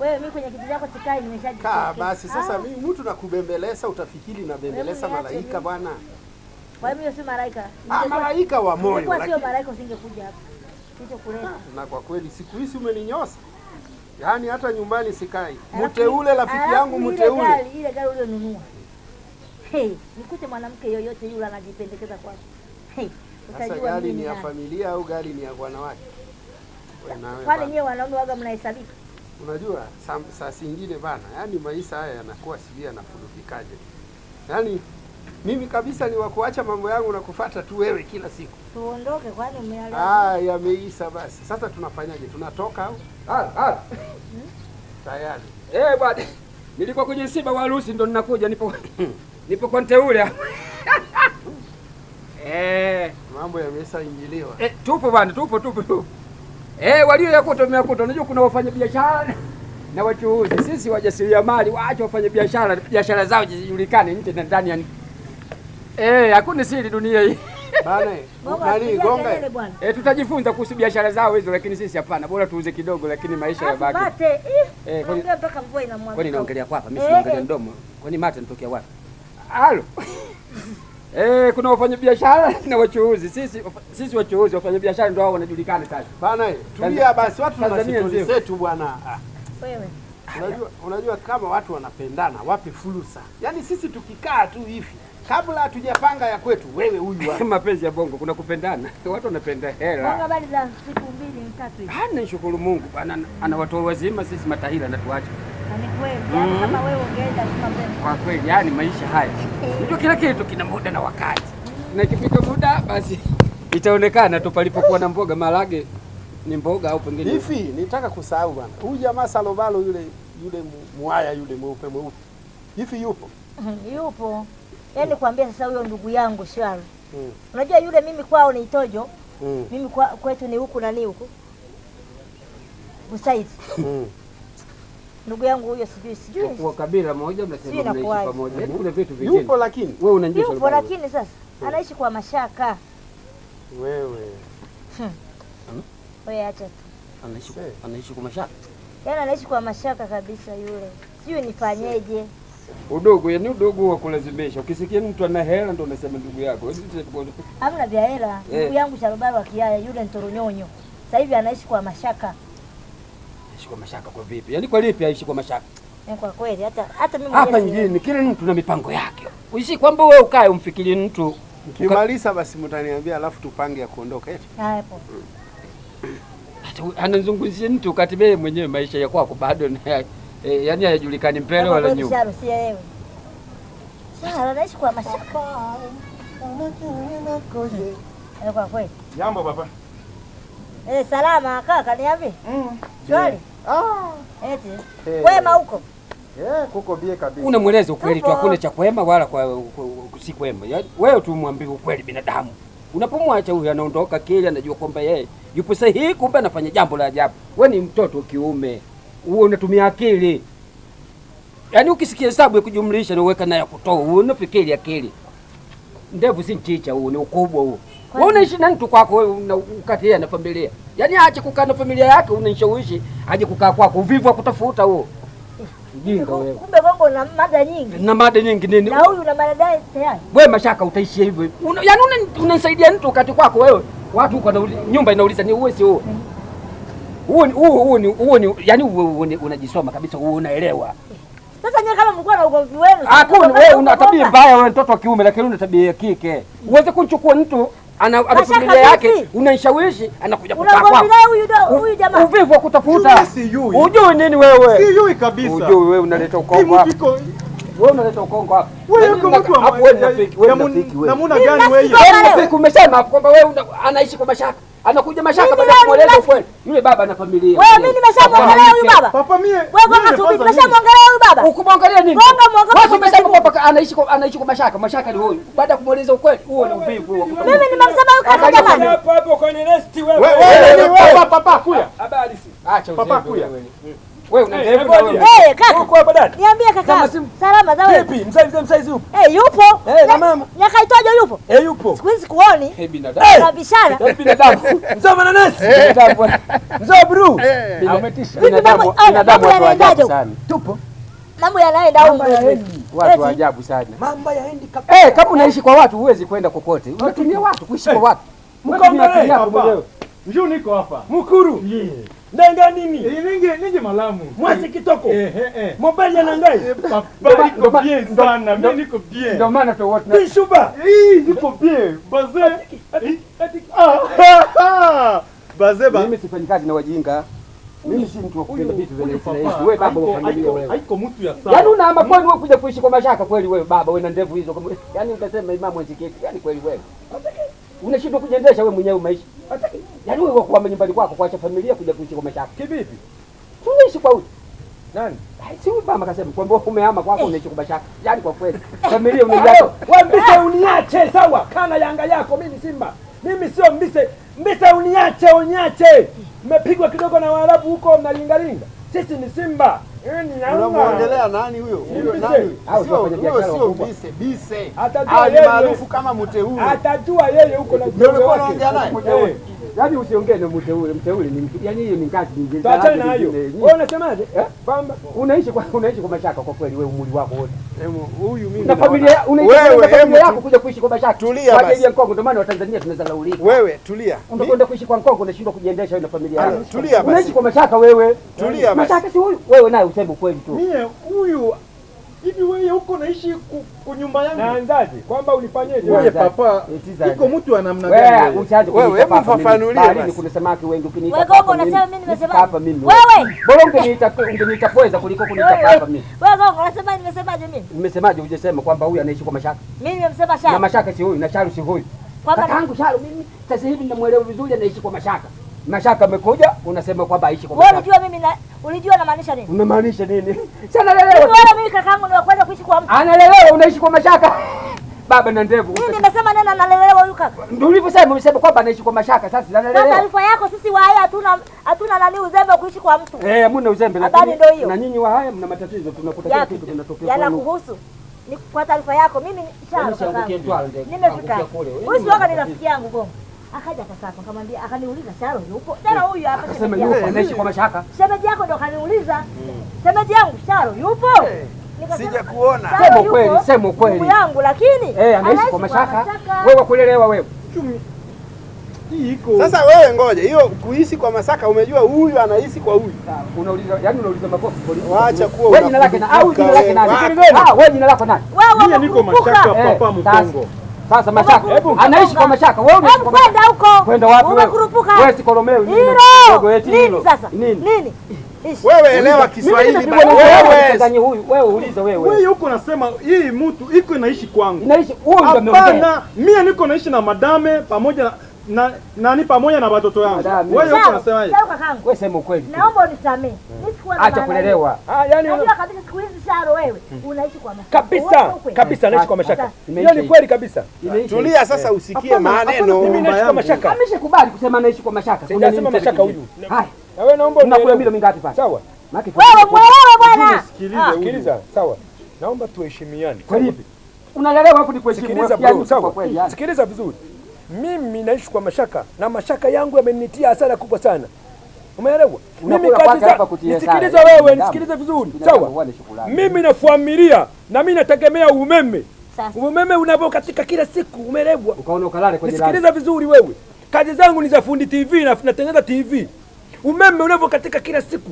Wewe mimi kwenye kiti chako sikai nimeshajitoka. nimeshajichekea. basi sasa, Ah, mimi mtu nakubembeleza, utafikiri nabembeleza malaika bwana. Kwa hiyo mimi si malaika. Ah, malaika wa moyo. Kwa sio malaika usingekuja hapa. Kicho kuleta. na kwa kweli siku hizi umeninyosa, yaani hata nyumbani sikai. Mteule rafiki yangu mteule. ile gari- Ile gari ulionunua. Hey, nikute mwanamke yoyote yule anajipendekeza kwako. Hey, utajua gari ni ya familia au gari ni ya wanawake? Wewe nawe Kwani bana. nyewe wanaume waga mnahesabika? Unajua saa, zingine bana, yani maisha haya yanakuwa sijui yanafurudikaje. Yani mimi kabisa ni wakuacha mambo yangu na kufata tu wewe kila siku. Tuondoke kwani umeelewa? Ah, yameisha basi. Sasa tunafanyaje? Tunatoka au Ah, ah. tayari? Eh, bwana. Nilikuwa kwenye msiba wa harusi ndo ninakuja nipo nipo kwa mteule hapa. Eh, Mambo yameshaingiliwa. eh, tupo bwana, tupo tupo tupo. Eh, walio yakuta wameyakuta. Unajua kuna wafanya biashara na wachuuzi. Sisi wajasiriamali waache wafanye biashara, biashara zao zijulikane nje na ndani ya Eh, hakuna siri dunia hii. Bana, Gonga, nani gonga? Eh, tutajifunza kuhusu biashara zao hizo, lakini sisi hapana. Bora tuuze kidogo, lakini maisha yabaki. Apate. Eh, kwani- naongelea mpaka mvua inamwaga. Kwani naongelea kwapa? Mimi Eh, sinaongelea eh. mdomo. Kwani mate nitokea wapi? Halo. Eh, kuna wafanyabiashara na wachuuzi. Sisi sisi wachuuzi wafanyabiashara ndio hao wanajulikana sasa. Bana, tulia basi, watu na sisi stori zetu bwana. Ah, Wewe. Unajua, unajua kama watu wanapendana wape fursa. Yaani sisi tukikaa tu hivi kabla hatujapanga ya kwetu, wewe huyu hapa. Mapenzi ya bongo kuna kupendana. Watu wanapenda hela. Bongo habari za siku mbili tatu hivi. Hana nishukuru Mungu bana, ana watu wazima sisi matahila na Yaani mbele. Kwa kweli yani maisha haya. Unajua kila kitu kina muda na wakati. Na ikifika muda basi itaonekana tu palipokuwa na mboga marage ni mboga au pengine Hivi nitaka kusahau bwana. Huyu jamaa Salobalo yule yule mwaya muaya yule mweupe mweupe. Hivi yupo? Yupo. yani kuambia sasa huyo ndugu yangu Shwari. Mm. Unajua yule mimi kwao ni Itojo, Mm. mimi kwa, kwetu ni huku nani huku. Busaizi. Mm. Ndugu yangu huyo sijui sijui. kwa kabila moja mnasema mnaishi pamoja. Yaani kuna vitu vingine. Yupo lakini Wewe unanijua Yupo lakini sasa anaishi kwa mashaka. wewe Wewe acha tu. anaishi Eh. anaishi kwa mashaka. Yaani anaishi kwa mashaka kabisa yule. Sijui nifanyeje. Udogo yani udogo wa kulazimisha. Ukisikia mtu ana hela ndo unasema ndugu yako. Hamna vya hela. Eh. Ndugu yangu Sharubaro wa Kiaya yule Ntoronyonyo. Sasa hivi anaishi kwa mashaka. Anaishi kwa mashaka kwa vipi? Yaani kwa lipi aishi kwa mashaka? Ni kwa kweli hata hata mimi Hapa nyingine mjini kila mtu na mipango yake. Uishi kwamba wewe ukae umfikirie mtu Ukimaliza basi mtaniambia, alafu tupange ya kuondoka eti. hapo. Hata anazungumzia mtu kati yeye mwenyewe maisha ya kwako bado ni e, yani hayajulikani mbele wala nyuma. Si yeye. Sasa anaishi kwa mashaka. Eh, kwa kweli. Jambo baba. Eh, salama kaka niambie. Mm. Shwari. Ah. Eti. Hey. Kwema huko. Eh, kuko bie kabisa. Unamweleza ukweli tu, hakuna cha kwema wala kwa, si kwema. Wewe tu mwambie ukweli binadamu. Unapomwacha huyu anaondoka kile anajua kwamba yeye yupo sahihi, kumbe anafanya jambo la ajabu. Wewe ni mtoto wa kiume, wewe unatumia akili. Yaani ukisikia hesabu ya kujumlisha na uweka na ya kutoa, unafikiri akili. Ndevu si mchicha huu ni ukubwa huo. Wewe unaishi na mtu kwako wewe una- ukati yeye na familia. Yaani aache kukaa na familia yake unanishawishi aje kukaa kwako. Uvivu akutafuta kutafuta huo. Mjinga wewe. Kumbe bongo na mada nyingi. Na mada nyingi nini? Na huyu na mada tayari. Wewe mashaka utaishia hivyo. Yaani una- unanisaidia mtu kati kwako wewe. Watu kwa nyumba inauliza ni uwe si uwe. Huo ni huo huo ni huo ni yaani huo unajisoma kabisa huo unaelewa. Sasa nyewe kama mlikuwa na ugomvi wenu. Hakuna wewe una tabia mbaya wewe mtoto wa kiume lakini una tabia ya kike. Uweze kunchukua mtu ana ana familia yake unanishawishi anakuja kutaka huyu jamaa. Uvivu wa kutafuta. Mimi. Ujui nini wewe? Sijui kabisa. Ujui wewe unaleta Hii mtu Wewe unaleta ukongo hapa. wewe Yaani uko mtu wa hapo wewe mnafiki, wewe mnafiki wewe. namuna gani wewe? kwa- Wewe Leo. umesema kwamba wewe anaishi kwa mashaka. Anakuja mashaka baada ya kueleza ukweli. Yule baba ana familia. Wewe mimi nimeshamwongelea huyu baba. Papa mie. Wewe tu kwanza nimeshamwangalia huyu baba. Ukumwongelea nini? Wewe mimi umesema kwamba anaishi kwa anaishi kwa mashaka. Mashaka ni huyu. Baada ya kumweleza ukweli, huo ni uvivu. Mimi nimemsema huyu kaka jamani. hapo hapo kwenye nesti wewe. Wewe wewe papa papa kuya. Habari si. Acha Papa kuya. Wewe. Eh, ndevu eh, na bodi. wewe. Eh, kaka. Uko hapa dada? Niambie kaka. Salama za wewe. Vipi? Yupo? Eh, yupo. Eh, na mama. Nyakaitojo yupo. Eh, yupo. Siku hizi kuoni. Eh, binadamu. Eh. Na bishara. Eh, binadamu. Mzee mananasi. Binadamu. Mzee bro. Eh. Ametisha. Binadamu, binadamu watu ajabu sana. Tupo. Mambo yanaenda huko. Mambo yaendi. Watu wa ajabu sana. Mambo yaendi kabisa. Eh, kama unaishi kwa watu huwezi kwenda kokote. Unatumia watu kuishi kwa watu. Mko mwenyewe. Njoo niko hapa. Mukuru. Yeah. Ndenga nini? Eh, ninge ninge malamu. Mwasi kitoko. Eh eh eh. Mobile na ngai. Papa niko ndo- bien sana. Mimi niko bien. Ndio maana tu wote na- Bishuba. Eh, niko bien. Baze. Eh, Ah. ah. Baze ba. mimi sifanyi kazi na wajinga. Mimi si mtu wa kupenda vitu vya Huyu rahisi rahisi. papa, Wewe baba wa familia wewe. Haiko mtu ya sawa. Yaani unaama kweli wewe kuja kuishi kwa mashaka kweli wewe baba wewe na ndevu hizo kama yaani utasema imamu ezeketi yaani kweli wewe. Unashindwa kujiendesha wewe mwenyewe maisha. Yaani wewe kwa nyumbani kwako kuacha familia kuja kuishi kwa mashaka. Kivipi? Tuishi kwa huyu. Nani? Si huyu mama kasema kwamba umehama kwako unaishi kwa mashaka. Yaani kwa kweli familia unaiacha. mbise uniache sawa, kana Yanga yako, mimi ni Simba. Mimi sio mbise. Mbise uniache, uniache. Mmepigwa kidogo na Waarabu huko mnalingalinga. Sisi ni Simba. Yeye ni Yanga. Unamwongelea nani huyo? Huyo nani? Huyo biashara sio. Bise, Bise. Atajua Ali yeye. maarufu kama Mteule. Atajua yeye huko na ulikuwa wake. unaongea naye? Eh, Yaani usiongee na mteule, mteule ni. Yaani hiyo ni kazi nyingine. Tuachane na hiyo. Wewe unasemaje? Eh? Kwamba Unaishi kwa unaishi kwa mashaka kwa kweli wewe umri wako wote. Hemu Huyu mimi Na familia unaishi na familia yako kuja kuishi kwa mashaka. Tulia Kwa basi. ajili ya Kongo ndio maana Watanzania tunazalaulika. Wewe tulia. Unakwenda kuishi kwa Kongo unashindwa kujiendesha wewe na familia yako. tulia basi. Unaishi kwa mashaka wewe. Tulia basi. Mashaka si huyu. Wewe naye useme ukweli tu. Mimi huyu hivi wewe huko naishi ku, ku nyumba yangu. naanzaje? Kwamba ulifanyeje? Wewe Wewe papa, iko mtu wa namna Wewe gani? Wewe, kuniita hebu papa mimi. fafanulie Baharini basi. kuna samaki wengi ukiniita Wewe gogo unasema mimi nimesema- hapa mimi. Wewe! Bora ungeniita ungeniita pweza kuliko kuniita papa mimi. Wewe gogo unasema nimesemaje mimi? nimesemaje hujasema kwamba huyu anaishi kwa mashaka? Mimi nimesema shaka Na mashaka si huyu na Charles si huyu. Kwamba kangu Charles mimi sasa hivi ninamuelewa vizuri anaishi kwa mashaka. Mashaka amekuja unasema kwamba aishi kwa wewe mashaka. Unajua mimi na ulijua namaanisha nini? Unamaanisha nini? Sana lelewa. Wewe wala mimi kakaangu ni wa kwenda kuishi kwa mtu. Analelewa unaishi kwa mashaka. Baba na ndevu. Mimi nimesema neno analelewa huyu kaka. Ndio ulivyosema umesema kwamba anaishi kwa mashaka sasa Kwa analelewa. taarifa yako sisi wa haya hatuna hatuna nani uzembe wa kuishi kwa mtu. Eh, hamna uzembe Habari lakini ndio hiyo. na nyinyi wa haya mna matatizo tunakuta kila kitu kinatokea. Yanakuhusu. Ni kwa taarifa yako mimi Yaani. Nimefika. Huyu si waka ni rafiki yangu Gongo. Akaja akasaka, akamwambia akaniuliza Sharo yupo. Sharo huyu hapa sema yupo anaishi kwa mashaka. Shemeji yako ndo akaniuliza, Shemeji yangu Sharo yupo? Sija kuona. Sema kweli, sema kweli ndugu yangu lakini Eh, anaishi kwa mashaka. Wewe kulelewa wewe. Hii iko. Sasa wewe ngoja, hiyo kuishi kwa Masaka umejua huyu anaishi kwa huyu. Unauliza, yani unauliza makosa polisi. Waacha kuwa Wewe jina lake na au jina lake nani? Ah, wewe jina lako nani? Wewe niko mashaka Eh, papa sasa- mkongo. Sasa mashaka. Anaishi kwa mashaka. Wewe unaishi kwa mashaka. kwenda huko. Kwenda wapi wewe? Umekurupuka. Wewe si Kolomeo nini? Kidogo eti hilo. Nini sasa? Nini? Nini? Wewe elewa Kiswahili bwana. wewe ndani huyu. Wewe uliza wewe. Wewe huko unasema hii mtu iko inaishi kwangu. Inaishi huyo ndio ameongea. Hapana, mimi niko naishi na madame pamoja na na nani pamoja na watoto yangu. Wewe huko unasema hivi. sawa kakangu. Wewe sema ukweli. Naomba unisamee. Mimi na Acha kulelewa. Ah, yani unajua kabisa siku hizi Sharo wewe unaishi kwa mashaka. kabisa kabisa naishi kwa mashaka. Hiyo ni kweli kabisa. Tulia sasa usikie maneno. Mimi naishi kwa mashaka. Ameshakubali kusema naishi kwa mashaka. Unasema mashaka huyu. Hai. Na wewe naomba Unakula unielewe. milo mingapi pale? Sawa. Maki. Wewe mwelewa bwana. Sikilize Ah. Sikiliza, sawa. Naomba tuheshimiane. Kwa nini? Unalelewa hapo ni kuheshimu. Sikiliza kweli. Sikiliza vizuri. Mimi naishi kwa mashaka na mashaka yangu yamenitia hasara kubwa sana. Umeelewa? Mimi za nisikilize wewe, nisikilize vizuri. Sawa? Mimi na familia na mimi nategemea umeme. Sasa. Umeme unapokatika kila siku, umeelewa? Ukaona ukalale kwenye lami. Vizuri wewe. Kazi zangu ni za fundi TV na natengeneza TV. Umeme unavyokatika kila siku,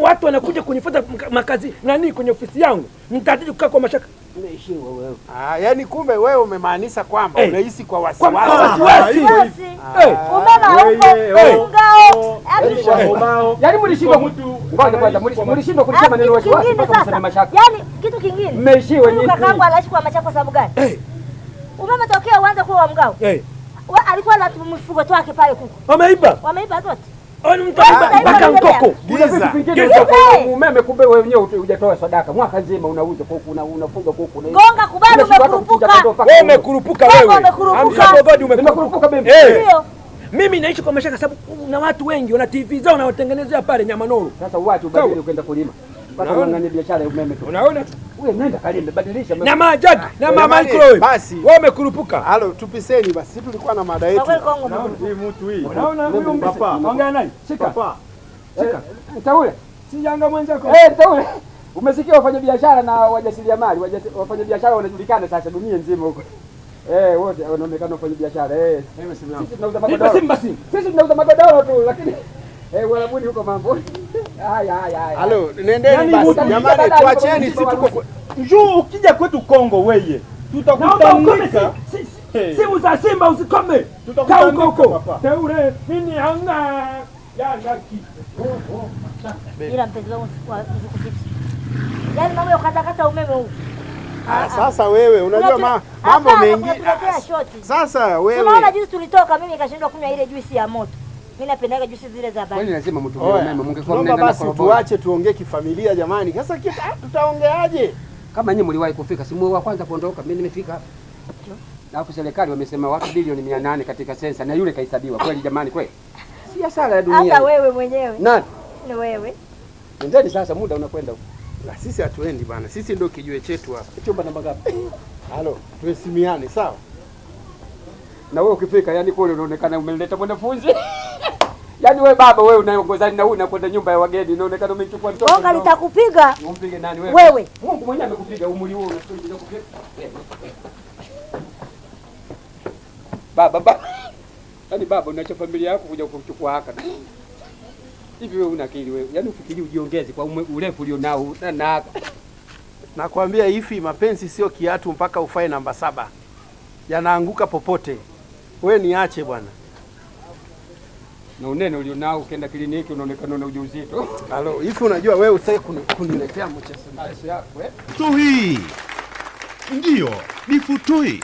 watu wanakuja kunifuata makazi nani kwenye ofisi yangu, nitazidi kukaa kwa mashaka. Wewe. Ah, yani kumbe wewe umemaanisha kwamba hey. unaishi kwa wasiwasi. Kwa wasiwasi. Umeona huko Eh, Umeme haupo, Wewe, ungao. Yaani. Yaani mlishindwa mtu ngoja kwanza anaishi kwa mlish- mlishindwa kulisema maneno neno kitu wasiwasi kingine mpaka mseme sasa. mashaka. Yaani kitu kingine. Mmeishiwa nyinyi. kakaangu anaishi kwa mashaka kwa sababu gani? Eh. Umeme tokea uanze kuwa wa mgao. eh, Alikuwa na mfugo wake pale kuku. wameiba. Wameiba zote. Mtu ameiba Ah, mpaka mkoko. Giza. Giza. kwa umeme kumbe wewe wenyewe hujatoa sadaka. Mwaka nzima unauza kuku una unafuga kuku na Gonga kubali umekurupuka. Wewe umekurupuka Wewe umekurupuka. Amsha. Eh. Ndio. Mimi naishi kwa mashaka sababu kuna watu wengi wana TV zao na watengenezea pale Nyamanoro. Sasa uache ubadili ukaenda kulima. Mpaka Unaona? biashara ya umeme tu. Unaona? Wewe nenda kalime, badilisha. Na majagi na mama microwave. basi. Wewe umekurupuka. Halo, tupiseni basi, sisi tulikuwa na mada yetu. Hii mtu hii. Unaona huyu. Papa. Ongea naye. Shika. Papa. Shika. Mtaule. Si janga mwenzako. Eh, mtaule. Umesikia wafanya biashara na wajasiriamali, wajasi- wafanya biashara wanajulikana sasa dunia nzima huko. Eh, wote wanaonekana wafanya biashara. Eh, sisi tunauza magodoro. Sisi tunauza magodoro tu lakini eh, Warabuni huko mambo. Halo, nendeni Yaani basi. Jamani, tuacheni tuko- sisi tuko Njoo ukija kwetu Kongo weye. Tutakutanika. simu za Simba usikome. Tutakutanika, huko teure hanga Yanga ki. Ila mpenzi wangu. Yaani mambo ya umeme huu. Ah, sasa wewe unajua ma, mambo mengi. Ah. Sasa wewe. Unaona jinsi tulitoka, mimi nikashindwa kunywa ile juisi ya moto. Mimi napendaga juisi zile za Kwani baridi. lazima mtu Oya, mama mngekuwa mnaenda na koroboi. tuache tuongee kifamilia jamani. Sasa kita tutaongeaje? Kama nyinyi mliwahi kufika, si mwe wa kwanza kuondoka, mimi nimefika hapa. Alafu serikali wamesema watu bilioni mia nane katika sensa na yule kahesabiwa. Kweli jamani, kweli si hasara ya dunia. Hata wewe mwenyewe Nani? ni wewe. Nendeni sasa, muda unakwenda huko. Na sisi hatuendi bana, sisi ndio kijue chetu hapa. Chumba namba ngapi? Halo, tuheshimiane sawa? Na wewe ukifika, yani kule unaonekana umeleta mwanafunzi. Yaani wewe baba, wewe unaongozana na huyu nakwenda nyumba ya wageni, inaonekana umechukua mtoto. Bonga litakupiga Umpige nani wewe? wewe. Mungu mwenyewe amekupiga umri huo unafikiri kupiga. Baba baba. Yaani baba unaacha familia yako kuja kuchukua haka. Hivi wewe una akili wewe? Yaani ufikiri ujiongeze kwa urefu ulionao na na haka. Nakwambia hivi, mapenzi sio kiatu mpaka ufae namba saba, yanaanguka popote. Wewe niache bwana. Na unene ulionao ukienda kliniki unaonekana una ujauzito. Halo, hivi unajua wewe usitaki kuni, kuniletea mchezo mchezo yako eh? Futui. Ndiyo, ni futui.